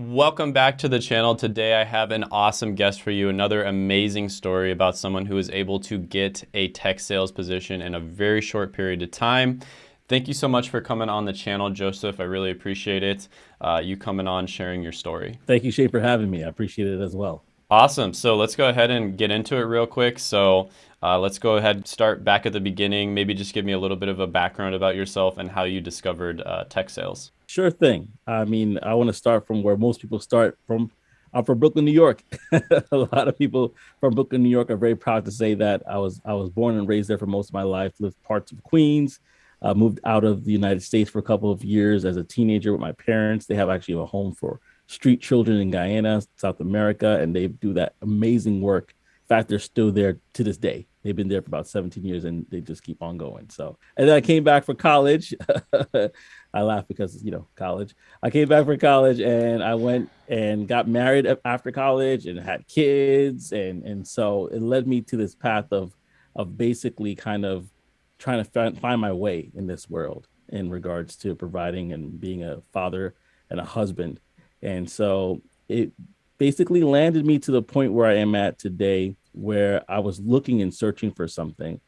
Welcome back to the channel. Today I have an awesome guest for you, another amazing story about someone who was able to get a tech sales position in a very short period of time. Thank you so much for coming on the channel, Joseph. I really appreciate it. Uh, you coming on, sharing your story. Thank you, Shane, for having me. I appreciate it as well. Awesome. So let's go ahead and get into it real quick. So uh, let's go ahead and start back at the beginning. Maybe just give me a little bit of a background about yourself and how you discovered uh, tech sales. Sure thing. I mean, I want to start from where most people start from. I'm from Brooklyn, New York. a lot of people from Brooklyn, New York are very proud to say that I was I was born and raised there for most of my life. Lived parts of Queens. Uh, moved out of the United States for a couple of years as a teenager with my parents. They have actually a home for street children in Guyana, South America, and they do that amazing work. In fact, they're still there to this day. They've been there for about 17 years and they just keep on going. So, and then I came back for college. I laugh because, you know, college. I came back from college and I went and got married after college and had kids. And, and so it led me to this path of, of basically kind of trying to find, find my way in this world in regards to providing and being a father and a husband and so it basically landed me to the point where I am at today, where I was looking and searching for something.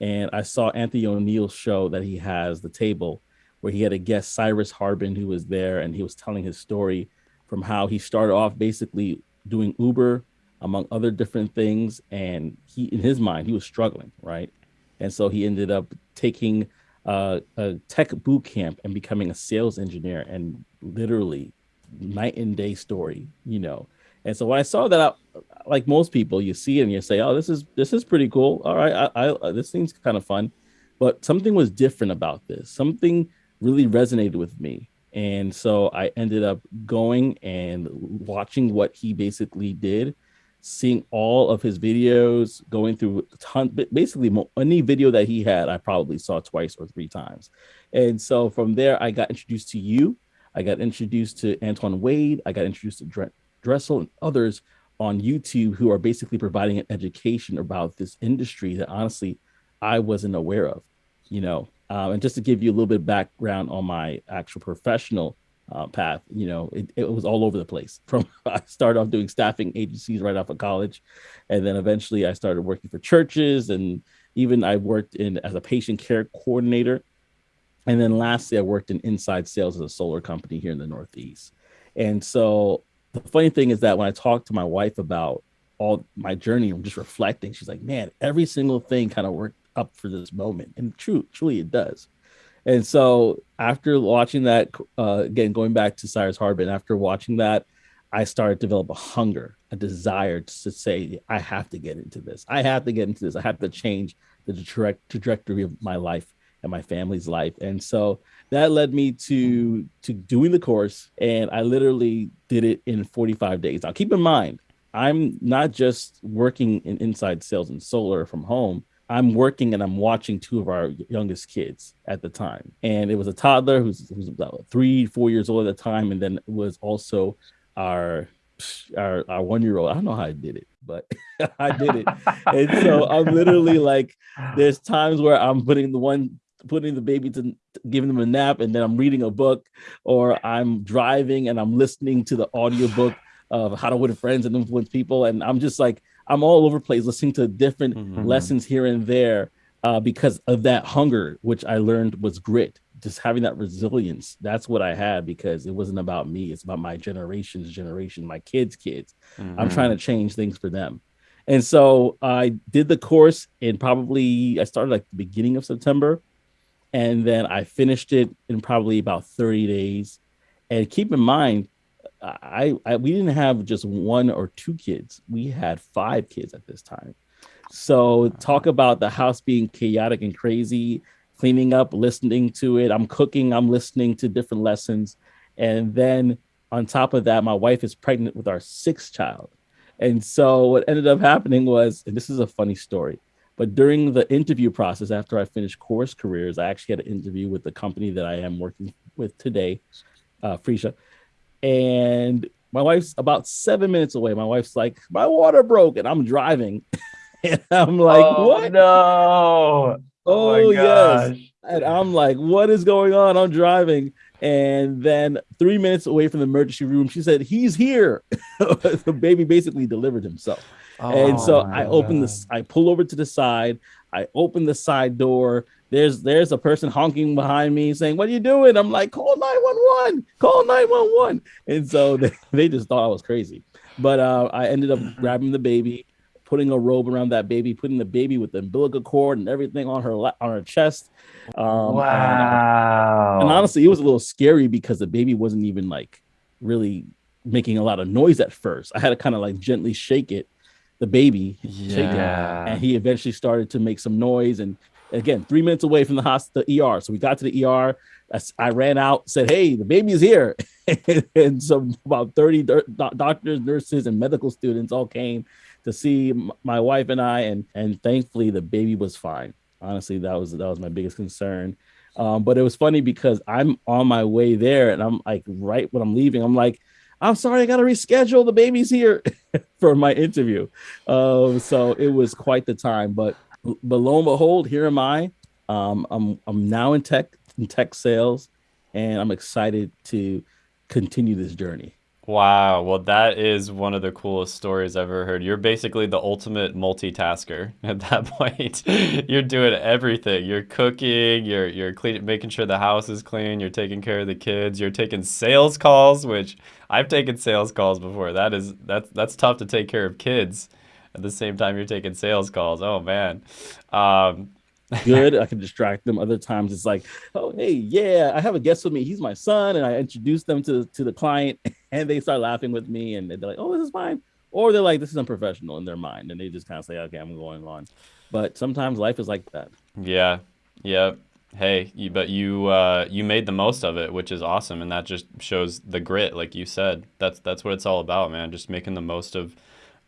And I saw Anthony ONeal's show that he has, The Table, where he had a guest, Cyrus Harbin, who was there and he was telling his story from how he started off basically doing Uber, among other different things. And he, in his mind, he was struggling, right? And so he ended up taking uh, a tech boot camp and becoming a sales engineer and literally night and day story, you know. And so when I saw that, I, like most people, you see it and you say, "Oh, this is this is pretty cool. All right, I, I this seems kind of fun." But something was different about this. Something really resonated with me, and so I ended up going and watching what he basically did, seeing all of his videos, going through a ton, basically any video that he had, I probably saw twice or three times. And so from there, I got introduced to you I got introduced to Antoine Wade. I got introduced to Dressel and others on YouTube who are basically providing an education about this industry that honestly I wasn't aware of, you know. Um, and just to give you a little bit of background on my actual professional uh, path, you know, it, it was all over the place. From I started off doing staffing agencies right off of college, and then eventually I started working for churches, and even I worked in as a patient care coordinator and then lastly, I worked in inside sales as a solar company here in the Northeast. And so the funny thing is that when I talked to my wife about all my journey, I'm just reflecting, she's like, man, every single thing kind of worked up for this moment. And true, truly it does. And so after watching that, uh, again, going back to Cyrus Harbin, after watching that, I started to develop a hunger, a desire to say, I have to get into this. I have to get into this. I have to change the direct trajectory of my life and my family's life. And so that led me to to doing the course and I literally did it in 45 days. Now keep in mind, I'm not just working in inside sales and solar from home. I'm working and I'm watching two of our youngest kids at the time. And it was a toddler who's, who's about three, four years old at the time. And then it was also our our, our one year old. I don't know how I did it, but I did it. and so I'm literally like, there's times where I'm putting the one putting the baby to giving them a nap and then I'm reading a book or I'm driving and I'm listening to the audiobook of how to win friends and influence people and I'm just like I'm all over place listening to different mm-hmm. lessons here and there uh, because of that hunger which I learned was grit just having that resilience that's what I had because it wasn't about me it's about my generation's generation my kids kids mm-hmm. I'm trying to change things for them and so I did the course in probably I started like the beginning of September and then I finished it in probably about 30 days. And keep in mind, I, I, we didn't have just one or two kids. We had five kids at this time. So talk about the house being chaotic and crazy, cleaning up, listening to it. I'm cooking, I'm listening to different lessons. And then on top of that, my wife is pregnant with our sixth child. And so what ended up happening was, and this is a funny story. But during the interview process, after I finished course careers, I actually had an interview with the company that I am working with today, uh, Freesia. And my wife's about seven minutes away. My wife's like, my water broke, and I'm driving. and I'm like, oh, what? No. Oh, oh yes. And I'm like, what is going on? I'm driving. And then three minutes away from the emergency room, she said, He's here. the baby basically delivered himself. Oh, and so I open this, I pull over to the side, I open the side door. There's there's a person honking behind me saying, What are you doing? I'm like, call 911, call 911. And so they, they just thought I was crazy. But uh, I ended up grabbing the baby, putting a robe around that baby, putting the baby with the umbilical cord and everything on her on her chest. Um, wow. And, and honestly, it was a little scary because the baby wasn't even like really making a lot of noise at first. I had to kind of like gently shake it, the baby, yeah. It, and he eventually started to make some noise. And again, three minutes away from the hospital, ER. So we got to the ER. I ran out, said, "Hey, the baby is here," and so about thirty doctors, nurses, and medical students all came to see my wife and I, and and thankfully the baby was fine. Honestly, that was that was my biggest concern. Um, but it was funny because I'm on my way there, and I'm like, right when I'm leaving, I'm like, I'm sorry, I got to reschedule. The baby's here for my interview. Um, so it was quite the time. But but lo and behold, here am I. Um, I'm I'm now in tech in tech sales, and I'm excited to continue this journey. Wow. Well, that is one of the coolest stories I've ever heard. You're basically the ultimate multitasker at that point. you're doing everything. You're cooking, you're you're clean, making sure the house is clean, you're taking care of the kids, you're taking sales calls, which I've taken sales calls before. That is that's that's tough to take care of kids at the same time you're taking sales calls. Oh man. Um, good. I can distract them. Other times it's like, oh hey, yeah, I have a guest with me. He's my son, and I introduce them to to the client, and they start laughing with me, and they're like, oh, this is fine. Or they're like, this is unprofessional in their mind, and they just kind of say, okay, I'm going on. But sometimes life is like that. Yeah, yeah. Hey, you, but you uh, you made the most of it, which is awesome, and that just shows the grit, like you said. That's that's what it's all about, man. Just making the most of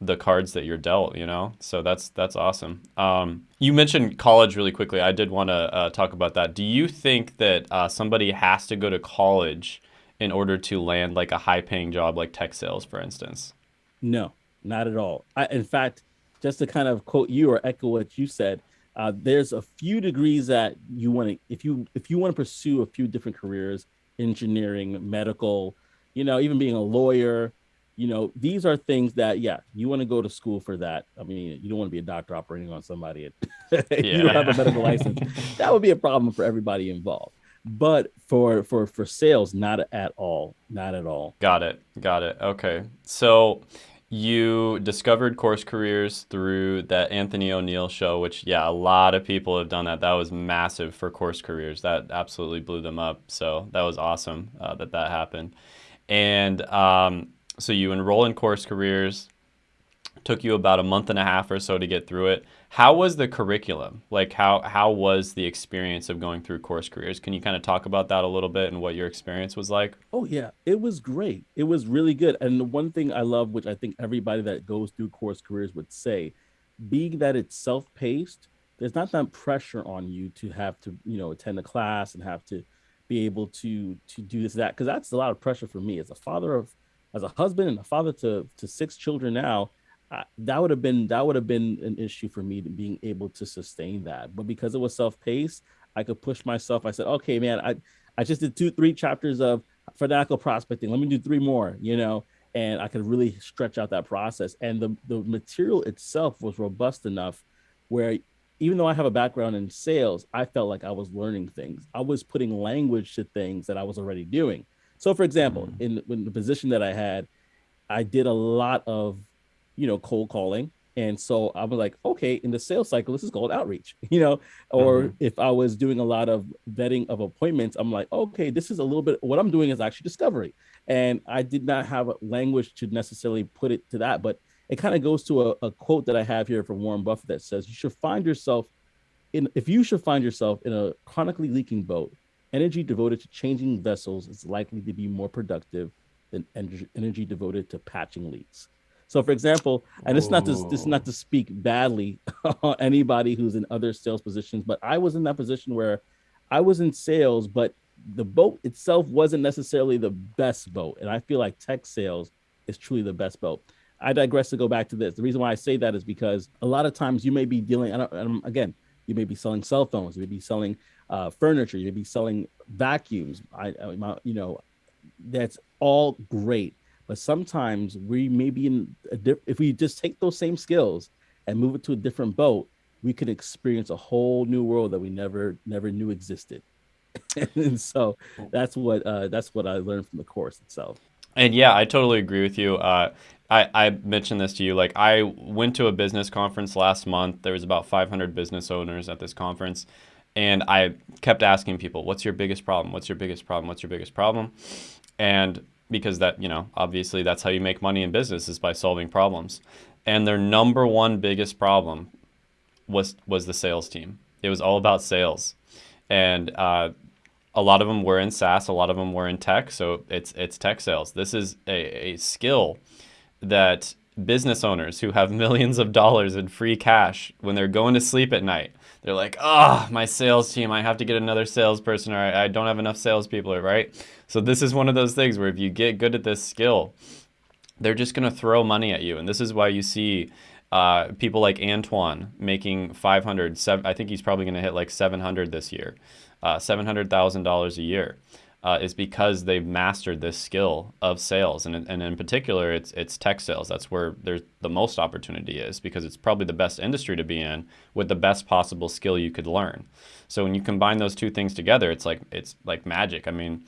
the cards that you're dealt, you know? So that's that's awesome. Um, you mentioned college really quickly. I did want to uh, talk about that. Do you think that uh, somebody has to go to college in order to land like a high paying job like tech sales, for instance? No, not at all. I, in fact, just to kind of quote you or echo what you said, uh, there's a few degrees that you want to, if you if you want to pursue a few different careers, engineering, medical, you know, even being a lawyer, you know, these are things that, yeah, you want to go to school for that. I mean, you don't want to be a doctor operating on somebody. yeah. you don't have a medical license. That would be a problem for everybody involved. But for for for sales, not at all, not at all. Got it, got it. Okay, so you discovered course careers through that Anthony ONeal show, which yeah, a lot of people have done that. That was massive for course careers. That absolutely blew them up. So that was awesome uh, that that happened. And um, so you enroll in course careers. Took you about a month and a half or so to get through it. How was the curriculum? Like how how was the experience of going through course careers? Can you kind of talk about that a little bit and what your experience was like? Oh yeah, it was great. It was really good. And the one thing I love, which I think everybody that goes through course careers would say, being that it's self-paced, there's not that pressure on you to have to, you know, attend a class and have to be able to to do this that because that's a lot of pressure for me as a father of as a husband and a father to to six children now, that would have been that would have been an issue for me to being able to sustain that. But because it was self-paced, I could push myself. I said, okay, man, I I just did two three chapters of fanatical prospecting. Let me do three more, you know, and I could really stretch out that process. And the the material itself was robust enough where even though I have a background in sales, I felt like I was learning things. I was putting language to things that I was already doing. So, for example, mm. in, in the position that I had, I did a lot of, you know, cold calling. And so I was like, okay, in the sales cycle, this is called outreach, you know, or mm-hmm. if I was doing a lot of vetting of appointments, I'm like, okay, this is a little bit, what I'm doing is actually discovery. And I did not have a language to necessarily put it to that, but it kind of goes to a, a quote that I have here from Warren Buffett that says, you should find yourself in, if you should find yourself in a chronically leaking boat, Energy devoted to changing vessels is likely to be more productive than energy devoted to patching leaks. So, for example, and it's not to this is not to speak badly on anybody who's in other sales positions, but I was in that position where I was in sales, but the boat itself wasn't necessarily the best boat, and I feel like tech sales is truly the best boat. I digress to go back to this. The reason why I say that is because a lot of times you may be dealing, and again, you may be selling cell phones, you may be selling uh, furniture. You could be selling vacuums. I, I, you know, that's all great. But sometimes we may be in a diff- if we just take those same skills and move it to a different boat, we could experience a whole new world that we never never knew existed. and so that's what uh, that's what I learned from the course itself. And yeah, I totally agree with you. Uh, I, I mentioned this to you. Like, I went to a business conference last month. There was about 500 business owners at this conference, and I kept asking people, "What's your biggest problem? What's your biggest problem? What's your biggest problem?" And because that, you know, obviously that's how you make money in business is by solving problems. And their number one biggest problem was was the sales team. It was all about sales, and uh, a lot of them were in SaaS, a lot of them were in tech. So it's it's tech sales. This is a, a skill that business owners who have millions of dollars in free cash when they're going to sleep at night, they're like, ah, oh, my sales team, I have to get another salesperson or I, I don't have enough salespeople, right? So this is one of those things where if you get good at this skill, they're just going to throw money at you. And this is why you see uh, people like Antoine making 500, seven, I think he's probably going to hit like 700 this year, uh, $700,000 a year. Uh, is because they've mastered this skill of sales, and, and in particular, it's it's tech sales. That's where there's the most opportunity is because it's probably the best industry to be in with the best possible skill you could learn. So when you combine those two things together, it's like it's like magic. I mean,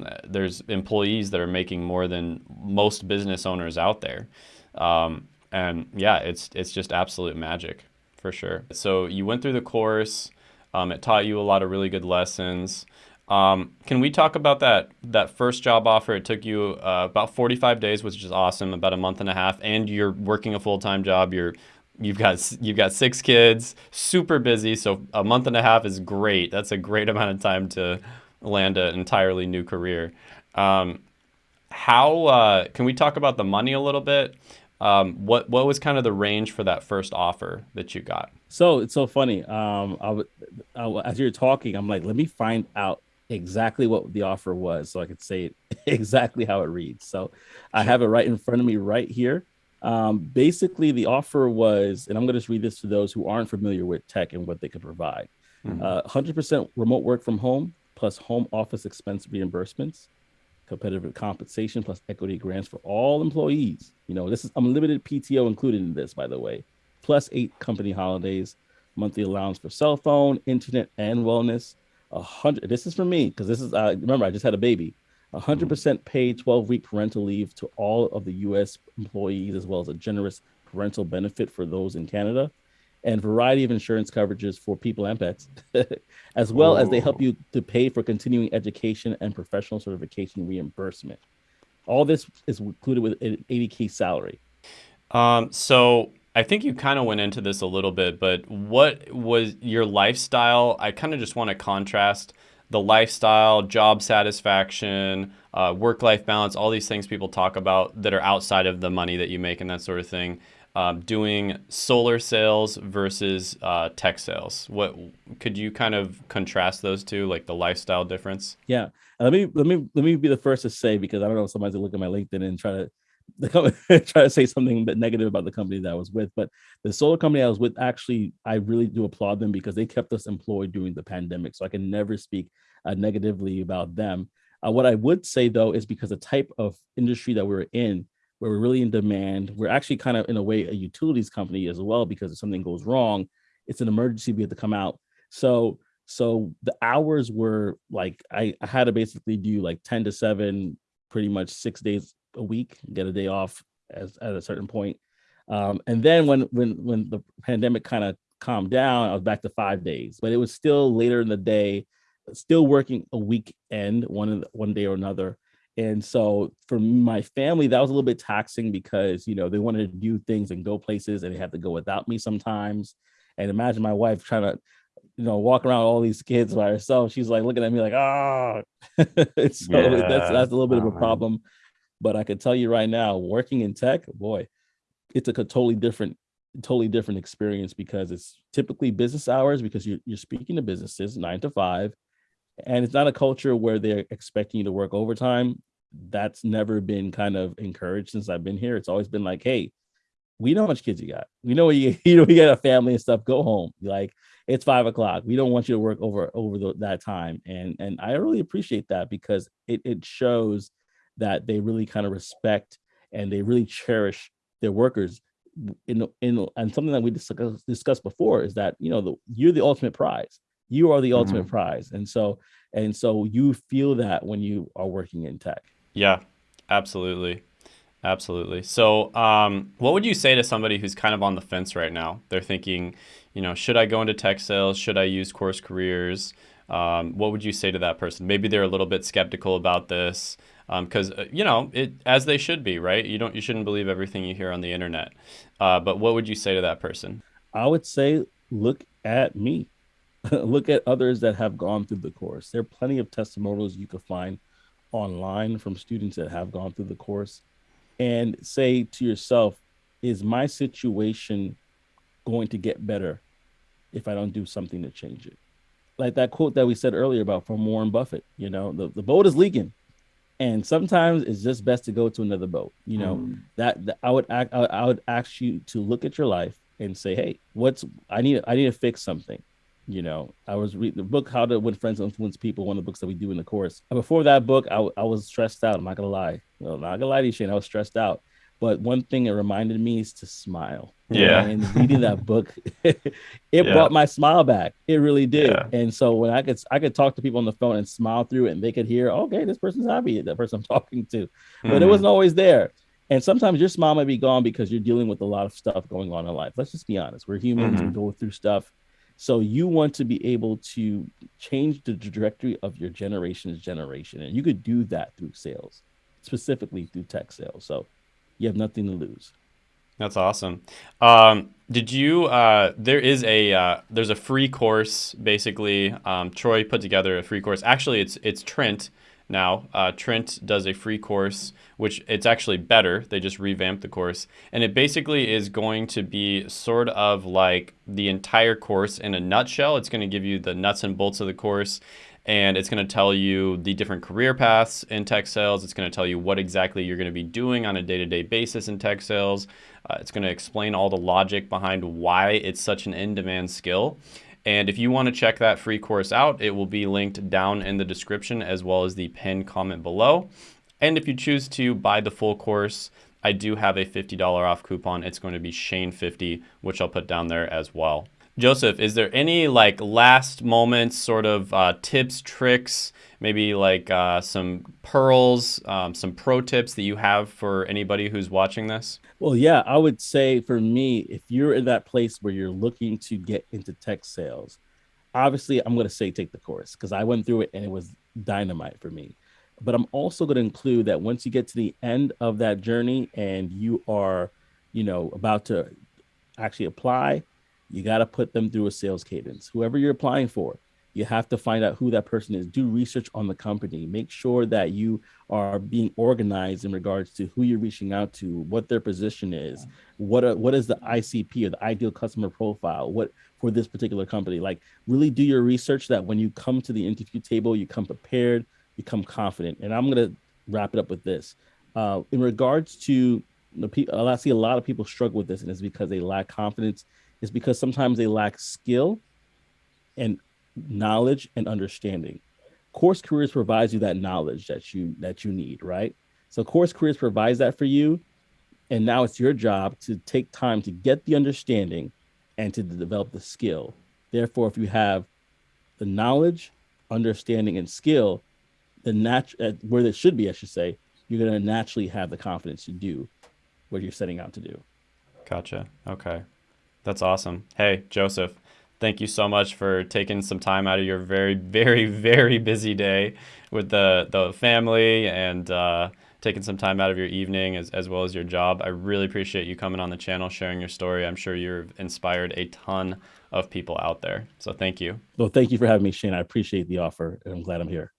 uh, there's employees that are making more than most business owners out there. Um, and yeah, it's it's just absolute magic for sure. So you went through the course. Um, it taught you a lot of really good lessons. Um, can we talk about that that first job offer? It took you uh, about 45 days, which is awesome, about a month and a half, and you're working a full time job. You're you've got you've got six kids, super busy. So a month and a half is great. That's a great amount of time to land an entirely new career. Um, how uh, can we talk about the money a little bit? Um, what what was kind of the range for that first offer that you got? So it's so funny. Um, as you're talking, I'm like, let me find out exactly what the offer was, so I could say exactly how it reads. So I have it right in front of me right here. Um, basically, the offer was, and I'm going to just read this to those who aren't familiar with tech and what they could provide. Mm-hmm. Uh, 100% remote work from home plus home office expense reimbursements, competitive compensation plus equity grants for all employees. You know, this is unlimited PTO included in this, by the way, plus eight company holidays, monthly allowance for cell phone, internet, and wellness. A hundred. This is for me because this is. Uh, remember, I just had a baby. A 100% paid 12 week parental leave to all of the U.S. employees, as well as a generous parental benefit for those in Canada and variety of insurance coverages for people and pets, as well as they help you to pay for continuing education and professional certification reimbursement. All this is included with an 80k salary. Um, so I think you kind of went into this a little bit, but what was your lifestyle? I kind of just want to contrast the lifestyle, job satisfaction, uh, work life balance, all these things people talk about that are outside of the money that you make and that sort of thing um, doing solar sales versus uh, tech sales. What could you kind of contrast those two, like the lifestyle difference? Yeah, let me let me let me be the first to say because I don't know if somebody's gonna look at my LinkedIn and try to try to say something that negative about the company that I was with. But the solar company I was with, actually, I really do applaud them because they kept us employed during the pandemic. So I can never speak uh, negatively about them. Uh, what I would say though is because the type of industry that we we're in, where we're really in demand. We're actually kind of in a way a utilities company as well because if something goes wrong, it's an emergency. We have to come out. So so the hours were like I, I had to basically do like 10 to 7, pretty much six days a week, get a day off as at a certain point. Um, and then when when when the pandemic kind of calmed down, I was back to five days, but it was still later in the day, still working a weekend, one one day or another. And so for my family, that was a little bit taxing because, you know, they wanted to do things and go places and they had to go without me sometimes. And imagine my wife trying to, you know, walk around all these kids by herself. She's like looking at me like, ah, so yeah. that's that's a little bit of a problem. But I could tell you right now, working in tech, boy, it's a totally different, totally different experience because it's typically business hours because you're you're speaking to businesses nine to five and it's not a culture where they're expecting you to work overtime that's never been kind of encouraged since i've been here it's always been like hey we know how much kids you got. We know you you know you got a family and stuff. Go home. Like it's five o'clock. We don't want you to work over over the, that time. And and I really appreciate that because it it shows that they really kind of respect and they really cherish their workers. In in and something that we discussed, discussed before is that you know the you're the ultimate prize. You are the ultimate mm-hmm. prize, and so and so you feel that when you are working in tech. Yeah, absolutely. Absolutely. So, um, what would you say to somebody who's kind of on the fence right now? They're thinking, you know, should I go into tech sales? Should I use course careers? Um, what would you say to that person? Maybe they're a little bit skeptical about this because um, uh, you know it as they should be, right? You don't you shouldn't believe everything you hear on the internet. Uh, but what would you say to that person? I would say, look at me. look at others that have gone through the course. There are plenty of testimonials you could find online from students that have gone through the course and say to yourself, is my situation going to get better if I don't do something to change it? Like that quote that we said earlier about from Warren Buffett, you know, the, the boat is leaking. And sometimes it's just best to go to another boat. You know, mm. that, that I would act, I, I would ask you to look at your life and say, hey, what's I need I need to fix something you know i was reading the book how to win friends and influence people one of the books that we do in the course before that book i, I was stressed out i'm not gonna lie well, not gonna lie to you shane i was stressed out but one thing it reminded me is to smile yeah and reading that book it yeah. brought my smile back it really did yeah. and so when i could i could talk to people on the phone and smile through it and they could hear okay this person's happy that person i'm talking to mm-hmm. but it wasn't always there and sometimes your smile might be gone because you're dealing with a lot of stuff going on in life let's just be honest we're humans mm-hmm. we go through stuff so you want to be able to change the trajectory of your generation's generation. And you could do that through sales, specifically through tech sales. So you have nothing to lose. That's awesome. Um, did you? Uh, there is a uh, there's a free course basically. Um, Troy put together a free course. Actually, it's it's Trent now. Uh, Trent does a free course, which it's actually better. They just revamped the course. And it basically is going to be sort of like the entire course in a nutshell. It's going to give you the nuts and bolts of the course. And it's going to tell you the different career paths in tech sales. It's going to tell you what exactly you're going to be doing on a day to day basis in tech sales. Uh, it's going to explain all the logic behind why it's such an in demand skill. And if you want to check that free course out, it will be linked down in the description as well as the pinned comment below. And if you choose to buy the full course, I do have a $50 off coupon. It's going to be Shane50, which I'll put down there as well. Joseph, is there any like last moments sort of uh, tips, tricks, maybe like uh, some pearls, um, some pro tips that you have for anybody who's watching this? Well, yeah, I would say for me, if you're in that place where you're looking to get into tech sales, obviously I'm going to say take the course because I went through it and it was dynamite for me. But I'm also going to include that once you get to the end of that journey and you are, you know, about to actually apply, you got to put them through a sales cadence. Whoever you're applying for, you have to find out who that person is. Do research on the company. Make sure that you are being organized in regards to who you're reaching out to, what their position is, what are, what is the ICP or the ideal customer profile, what for this particular company. Like really do your research that when you come to the interview table, you come prepared, you come confident. And I'm gonna wrap it up with this. Uh, in regards to the people, I see a lot of people struggle with this, and it's because they lack confidence it's because sometimes they lack skill and knowledge and understanding. Course Careers provides you that knowledge that you that you need, right? So Course Careers provides that for you, and now it's your job to take time to get the understanding and to develop the skill. Therefore, if you have the knowledge, understanding, and skill, the nat- uh, where it should be, I should say, you're going to naturally have the confidence to do what you're setting out to do. Gotcha. Okay. That's awesome. Hey, Joseph, thank you so much for taking some time out of your very, very, very busy day with the, the family and uh, taking some time out of your evening as, as well as your job. I really appreciate you coming on the channel, sharing your story. I'm sure you've inspired a ton of people out there. So thank you. Well, thank you for having me, Shane. I appreciate the offer and I'm glad I'm here.